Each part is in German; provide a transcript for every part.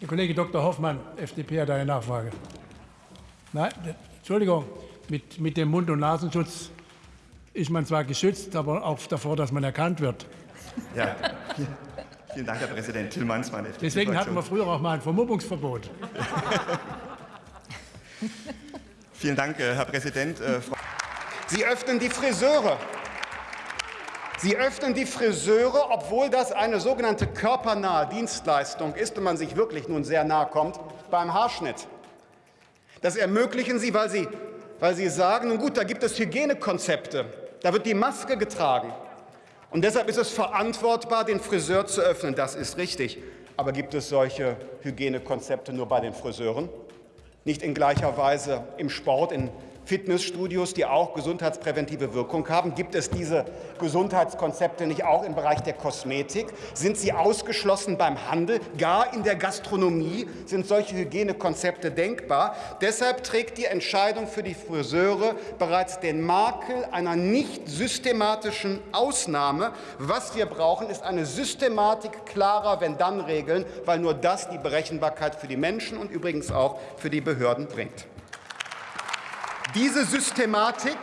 Der Kollege Dr. Hoffmann, FDP, hat eine Nachfrage. Nein, Entschuldigung, mit, mit dem Mund- und Nasenschutz ist man zwar geschützt, aber auch davor, dass man erkannt wird. Ja, vielen Dank, Herr Präsident Tillmanns. Meine Deswegen hatten wir früher auch mal ein Vermummungsverbot. vielen Dank, äh, Herr Präsident. Äh, Sie öffnen die Friseure. Sie öffnen die Friseure, obwohl das eine sogenannte körpernahe Dienstleistung ist und man sich wirklich nun sehr nahe kommt beim Haarschnitt. Das ermöglichen Sie, weil Sie, weil Sie sagen, nun gut, da gibt es Hygienekonzepte, da wird die Maske getragen. Und deshalb ist es verantwortbar, den Friseur zu öffnen. Das ist richtig. Aber gibt es solche Hygienekonzepte nur bei den Friseuren? Nicht in gleicher Weise im Sport, in Fitnessstudios, die auch gesundheitspräventive Wirkung haben? Gibt es diese Gesundheitskonzepte nicht auch im Bereich der Kosmetik? Sind sie ausgeschlossen beim Handel? Gar in der Gastronomie sind solche Hygienekonzepte denkbar. Deshalb trägt die Entscheidung für die Friseure bereits den Makel einer nicht systematischen Ausnahme. Was wir brauchen, ist eine Systematik klarer Wenn-Dann-Regeln, weil nur das die Berechenbarkeit für die Menschen und übrigens auch für die Behörden bringt. Diese Systematik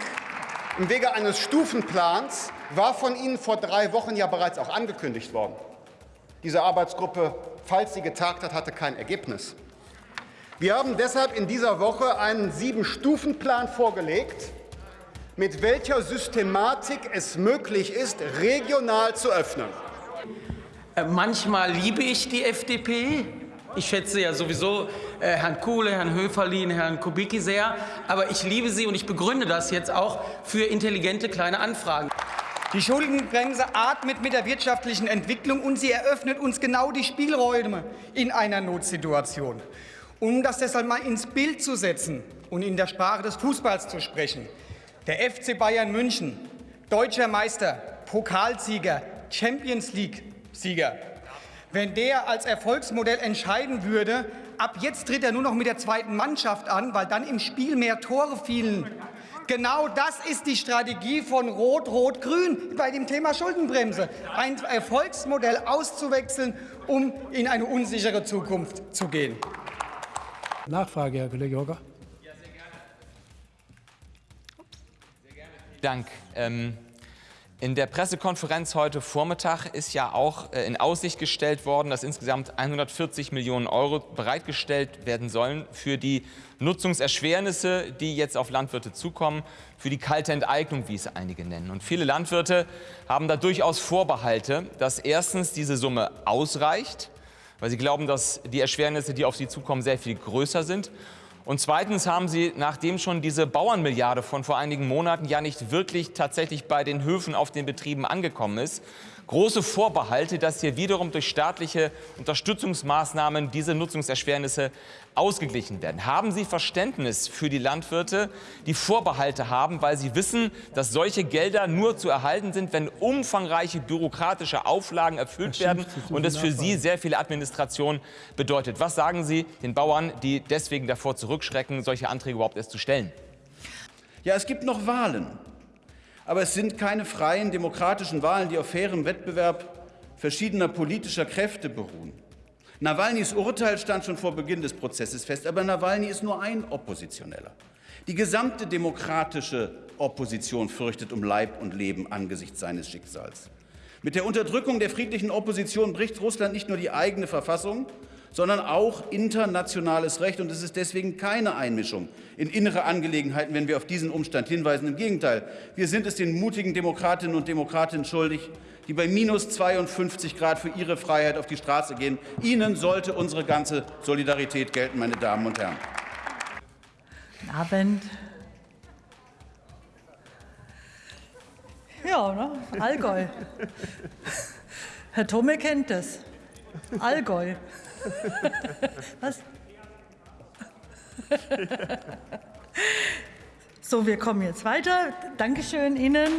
im Wege eines Stufenplans war von Ihnen vor drei Wochen ja bereits auch angekündigt worden. Diese Arbeitsgruppe, falls sie getagt hat, hatte kein Ergebnis. Wir haben deshalb in dieser Woche einen Sieben-Stufen-Plan vorgelegt, mit welcher Systematik es möglich ist, regional zu öffnen. Äh, manchmal liebe ich die FDP, ich schätze ja sowieso äh, Herrn Kuhle, Herrn Höferlin, Herrn Kubicki sehr, aber ich liebe sie und ich begründe das jetzt auch für intelligente kleine Anfragen. Die Schuldenbremse atmet mit der wirtschaftlichen Entwicklung und sie eröffnet uns genau die Spielräume in einer Notsituation. Um das deshalb mal ins Bild zu setzen und in der Sprache des Fußballs zu sprechen. Der FC Bayern München, deutscher Meister, Pokalsieger, Champions League-Sieger, wenn der als Erfolgsmodell entscheiden würde, ab jetzt tritt er nur noch mit der zweiten Mannschaft an, weil dann im Spiel mehr Tore fielen. Genau das ist die Strategie von Rot-Rot-Grün bei dem Thema Schuldenbremse. Ein Erfolgsmodell auszuwechseln, um in eine unsichere Zukunft zu gehen. Nachfrage, Herr Kollege Hocker. Ja, sehr gerne. Sehr gerne. Dank. Ähm in der Pressekonferenz heute Vormittag ist ja auch äh, in Aussicht gestellt worden, dass insgesamt 140 Millionen Euro bereitgestellt werden sollen für die Nutzungserschwernisse, die jetzt auf Landwirte zukommen, für die kalte Enteignung, wie es einige nennen. Und viele Landwirte haben da durchaus Vorbehalte, dass erstens diese Summe ausreicht, weil sie glauben, dass die Erschwernisse, die auf sie zukommen, sehr viel größer sind und zweitens haben Sie, nachdem schon diese Bauernmilliarde von vor einigen Monaten ja nicht wirklich tatsächlich bei den Höfen auf den Betrieben angekommen ist, große Vorbehalte, dass hier wiederum durch staatliche Unterstützungsmaßnahmen diese Nutzungserschwernisse ausgeglichen werden. Haben Sie Verständnis für die Landwirte, die Vorbehalte haben, weil sie wissen, dass solche Gelder nur zu erhalten sind, wenn umfangreiche bürokratische Auflagen erfüllt werden und es für sie sehr viel Administration bedeutet? Was sagen Sie den Bauern, die deswegen davor zurückschrecken, solche Anträge überhaupt erst zu stellen? Ja, es gibt noch Wahlen. Aber es sind keine freien demokratischen Wahlen, die auf fairem Wettbewerb verschiedener politischer Kräfte beruhen. Nawalnys Urteil stand schon vor Beginn des Prozesses fest, aber Nawalny ist nur ein Oppositioneller. Die gesamte demokratische Opposition fürchtet um Leib und Leben angesichts seines Schicksals. Mit der Unterdrückung der friedlichen Opposition bricht Russland nicht nur die eigene Verfassung, sondern auch internationales Recht. Und es ist deswegen keine Einmischung in innere Angelegenheiten, wenn wir auf diesen Umstand hinweisen. Im Gegenteil, wir sind es den mutigen Demokratinnen und Demokraten schuldig, die bei minus 52 Grad für ihre Freiheit auf die Straße gehen. Ihnen sollte unsere ganze Solidarität gelten, meine Damen und Herren. Guten Abend. Ja, ne? Allgäu. Herr Tome kennt das. Allgäu. Was? So, wir kommen jetzt weiter. Dankeschön Ihnen.